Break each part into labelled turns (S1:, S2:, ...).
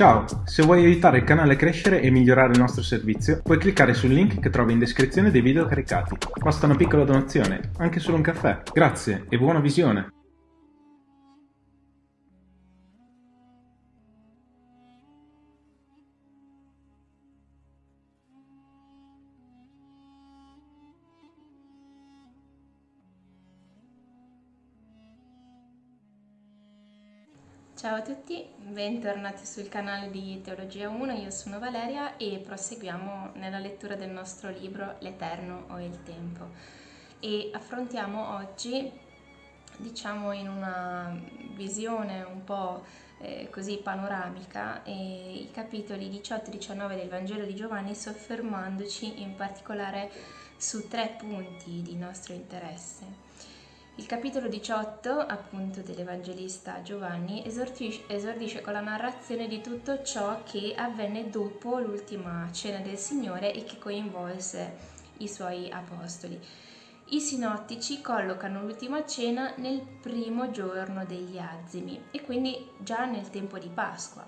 S1: Ciao, se vuoi aiutare il canale a crescere e migliorare il nostro servizio, puoi cliccare sul link che trovi in descrizione dei video caricati. Basta una piccola donazione, anche solo un caffè. Grazie e buona visione!
S2: Ciao a tutti, bentornati sul canale di Teologia 1, io sono Valeria e proseguiamo nella lettura del nostro libro L'Eterno o il Tempo e affrontiamo oggi, diciamo in una visione un po' eh, così panoramica, eh, i capitoli 18 e 19 del Vangelo di Giovanni soffermandoci in particolare su tre punti di nostro interesse. Il capitolo 18, appunto, dell'Evangelista Giovanni esordisce, esordisce con la narrazione di tutto ciò che avvenne dopo l'ultima cena del Signore e che coinvolse i suoi apostoli. I sinottici collocano l'ultima cena nel primo giorno degli azimi e quindi già nel tempo di Pasqua.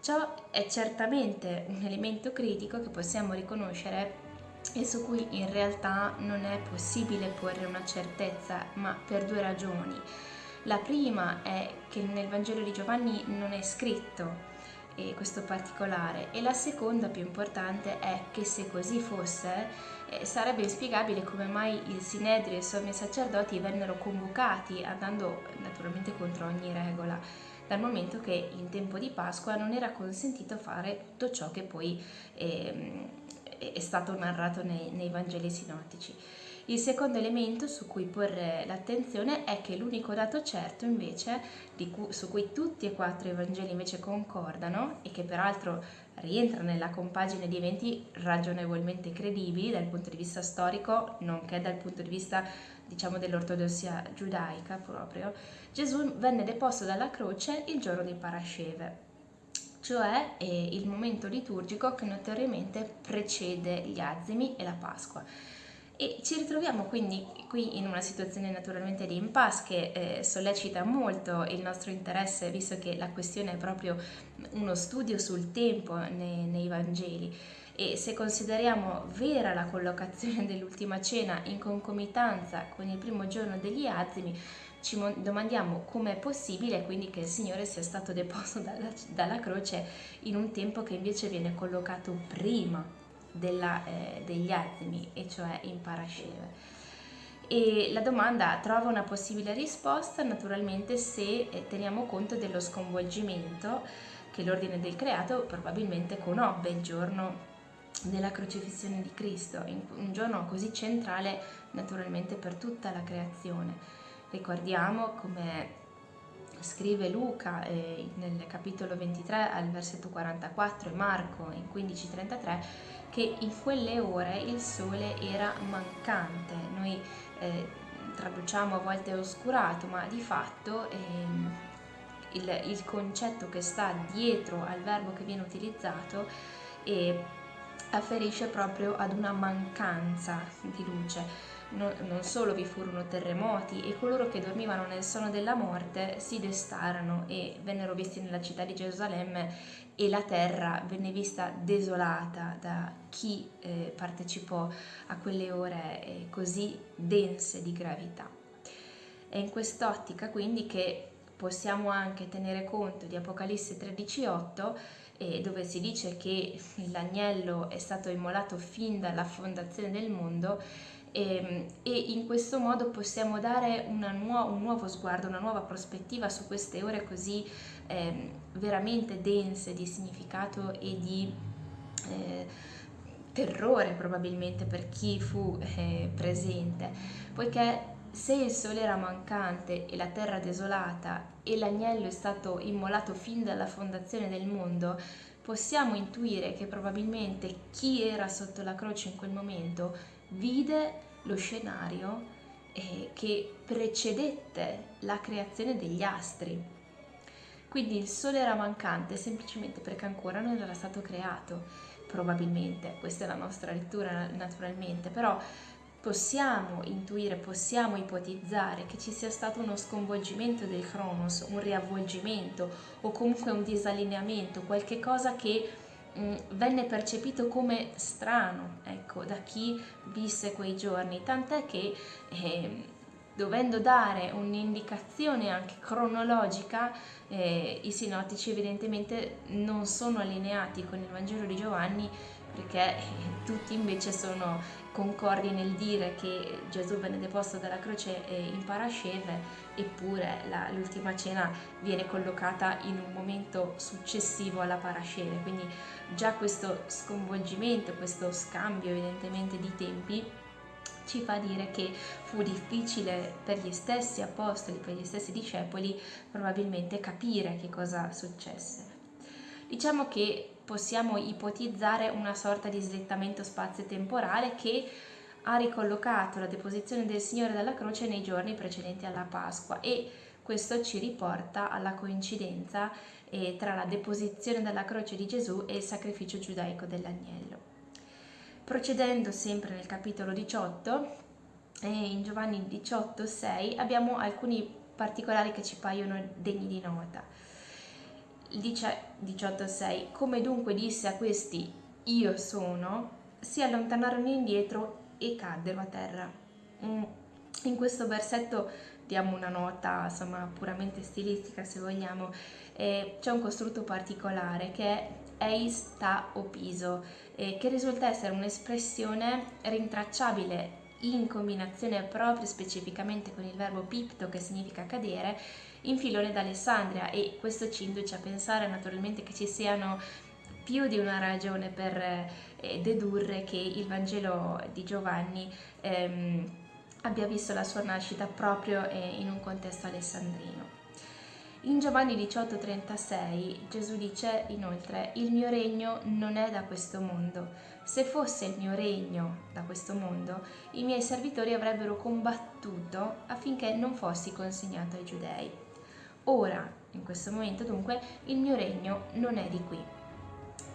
S2: Ciò è certamente un elemento critico che possiamo riconoscere e su cui in realtà non è possibile porre una certezza, ma per due ragioni. La prima è che nel Vangelo di Giovanni non è scritto eh, questo particolare e la seconda più importante è che se così fosse eh, sarebbe inspiegabile come mai il Sinedrio e i sommi sacerdoti vennero convocati andando naturalmente contro ogni regola dal momento che in tempo di Pasqua non era consentito fare tutto ciò che poi eh, è stato narrato nei, nei Vangeli sinottici. Il secondo elemento su cui porre l'attenzione è che l'unico dato certo invece, cui, su cui tutti e quattro i Vangeli invece concordano e che peraltro rientra nella compagine di eventi ragionevolmente credibili dal punto di vista storico, nonché dal punto di vista diciamo dell'ortodossia giudaica proprio, Gesù venne deposto dalla croce il giorno di Parasceve cioè eh, il momento liturgico che notoriamente precede gli azimi e la Pasqua. E ci ritroviamo quindi qui in una situazione naturalmente di impasse che eh, sollecita molto il nostro interesse, visto che la questione è proprio uno studio sul tempo nei, nei Vangeli. E se consideriamo vera la collocazione dell'ultima cena in concomitanza con il primo giorno degli azimi, ci domandiamo come è possibile quindi che il Signore sia stato deposto dalla, dalla croce in un tempo che invece viene collocato prima della, eh, degli azimi, e cioè in Parasceve. E la domanda trova una possibile risposta naturalmente se eh, teniamo conto dello sconvolgimento che l'ordine del creato probabilmente conobbe il giorno della crocifissione di Cristo, un giorno così centrale naturalmente per tutta la creazione. Ricordiamo come scrive Luca eh, nel capitolo 23 al versetto 44 e Marco in 15:33 che in quelle ore il sole era mancante. Noi eh, traduciamo a volte oscurato, ma di fatto eh, il, il, concetto che sta dietro al verbo che viene utilizzato eh, afferisce proprio ad una mancanza di luce no, non solo vi furono terremoti e coloro che dormivano nel sonno della morte si destarono e vennero visti nella città di Gerusalemme e la terra venne vista desolata da chi eh, partecipò a quelle ore eh, così dense di gravità. È in quest'ottica quindi che possiamo anche tenere conto di Apocalisse 13:8 eh, dove si dice che l'agnello è stato immolato fin dalla fondazione del mondo e, ehm, e in questo modo possiamo dare nuo un nuovo sguardo, una nuova prospettiva su queste ore così eh, veramente dense di significato e di eh, terrore probabilmente per chi fu eh, presente, poiché se il sole era mancante e la terra desolata e l'agnello è stato immolato fin dalla fondazione del mondo, possiamo intuire che probabilmente chi era sotto la croce in quel momento vide lo scenario eh, che precedette la creazione degli astri. Quindi il Sole era mancante semplicemente perché ancora non era stato creato, probabilmente, questa è la nostra lettura naturalmente, però possiamo intuire, possiamo ipotizzare che ci sia stato uno sconvolgimento del Cronos, un riavvolgimento o comunque un disallineamento, qualche cosa che venne percepito come strano, ecco, da chi visse quei giorni, tant'è che eh, dovendo dare un'indicazione anche cronologica, eh, i sinottici evidentemente non sono allineati con il Vangelo di Giovanni perché tutti invece sono concordi nel dire che Gesù venne deposto dalla croce in parasceve, eppure la, l'ultima cena viene collocata in un momento successivo alla parasceve, quindi già questo sconvolgimento, questo scambio evidentemente di tempi ci fa dire che fu difficile per gli stessi apostoli, per gli stessi discepoli probabilmente capire che cosa successe. Diciamo che possiamo ipotizzare una sorta di slittamento spazio-temporale che ha ricollocato la deposizione del Signore dalla croce nei giorni precedenti alla Pasqua e questo ci riporta alla coincidenza eh, tra la deposizione dalla croce di Gesù e il sacrificio giudaico dell'agnello. Procedendo sempre nel capitolo 18, eh, in Giovanni 18, 6, abbiamo alcuni particolari che ci paiono degni di nota dice 18.6 come dunque disse a questi io sono si allontanarono indietro e caddero a terra. Mm, in questo versetto diamo una nota insomma puramente stilistica se vogliamo c'è un costrutto particolare che è eis ta opiso che risulta essere un'espressione rintracciabile in combinazione proprio specificamente con il verbo pipto che significa cadere in Filone d'Alessandria e questo ci induce a pensare naturalmente che ci siano più di una ragione per eh, dedurre che il Vangelo di Giovanni ehm, abbia visto la sua nascita proprio eh, in un contesto alessandrino. In Giovanni 18:36 Gesù dice inoltre, il mio regno non è da questo mondo. Se fosse il mio regno da questo mondo, i miei servitori avrebbero combattuto affinché non fossi consegnato ai giudei. Ora, in questo momento dunque, il mio regno non è di qui.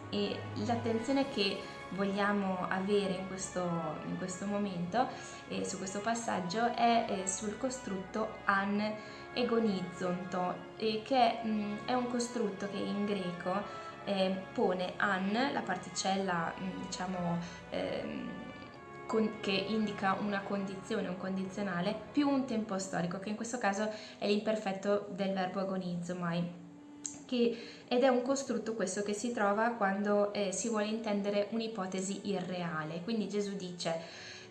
S2: E l'attenzione che vogliamo avere in questo, in questo momento e su questo passaggio è, è sul costrutto an egonizonto, eh, che mh, è un costrutto che in greco eh, pone an, la particella mh, diciamo eh, con, che indica una condizione, un condizionale, più un tempo storico, che in questo caso è l'imperfetto del verbo agonizomai. Che, ed è un costrutto questo che si trova quando eh, si vuole intendere un'ipotesi irreale. Quindi Gesù dice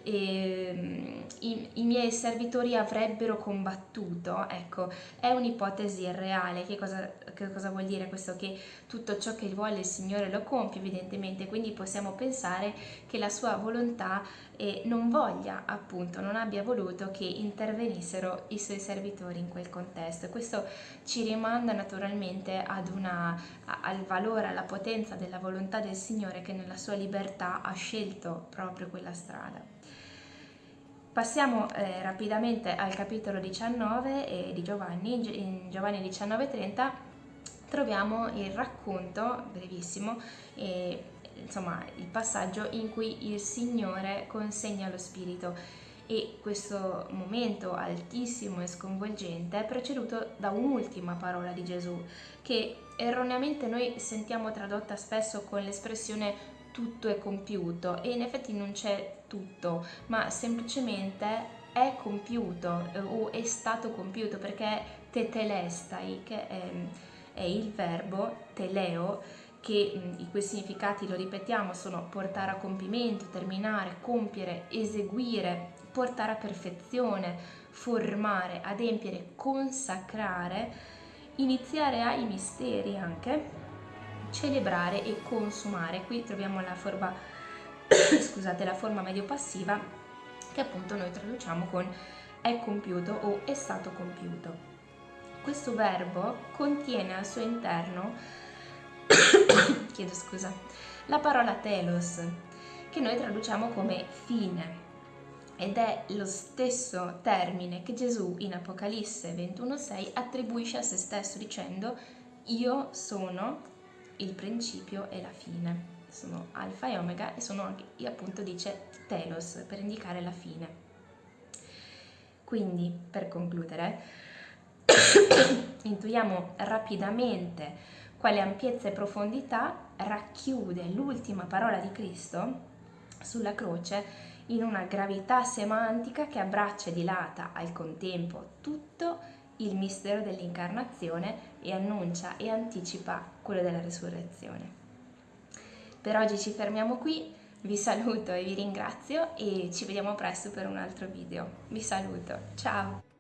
S2: eh, i, i, miei servitori avrebbero combattuto, ecco, è un'ipotesi irreale, che cosa, che cosa vuol dire questo? Che tutto ciò che vuole il Signore lo compie evidentemente, quindi possiamo pensare che la sua volontà eh, non voglia appunto, non abbia voluto che intervenissero i suoi servitori in quel contesto. Questo ci rimanda naturalmente una, al valore, alla potenza della volontà del Signore che nella sua libertà ha scelto proprio quella strada. Passiamo eh, rapidamente al capitolo 19 eh, di Giovanni, in Giovanni 19:30 troviamo il racconto, brevissimo, eh, insomma il passaggio in cui il Signore consegna lo Spirito. E questo momento altissimo e sconvolgente è preceduto da un'ultima parola di Gesù che erroneamente noi sentiamo tradotta spesso con l'espressione tutto è compiuto e in effetti non c'è tutto, ma semplicemente è compiuto eh, o è stato compiuto perché tetelestai, che è, è il verbo teleo, che i cui significati, lo ripetiamo, sono portare a compimento, terminare, compiere, eseguire, portare a perfezione, formare, adempiere, consacrare, iniziare ai misteri anche, celebrare e consumare. Qui troviamo la forma, scusate, la forma medio-passiva che appunto noi traduciamo con è compiuto o è stato compiuto. Questo verbo contiene al suo interno, chiedo scusa, la parola telos, che noi traduciamo come fine, ed è lo stesso termine che Gesù in Apocalisse 21.6 attribuisce a se stesso dicendo io sono il principio e la fine. Sono alfa e omega e sono anche, appunto dice telos per indicare la fine. Quindi, per concludere, intuiamo rapidamente quale ampiezza e profondità racchiude l'ultima parola di Cristo sulla croce in una gravità semantica che abbraccia e dilata al contempo tutto il mistero dell'incarnazione e annuncia e anticipa quello della risurrezione. Per oggi ci fermiamo qui, vi saluto e vi ringrazio e ci vediamo presto per un altro video. Vi saluto, ciao!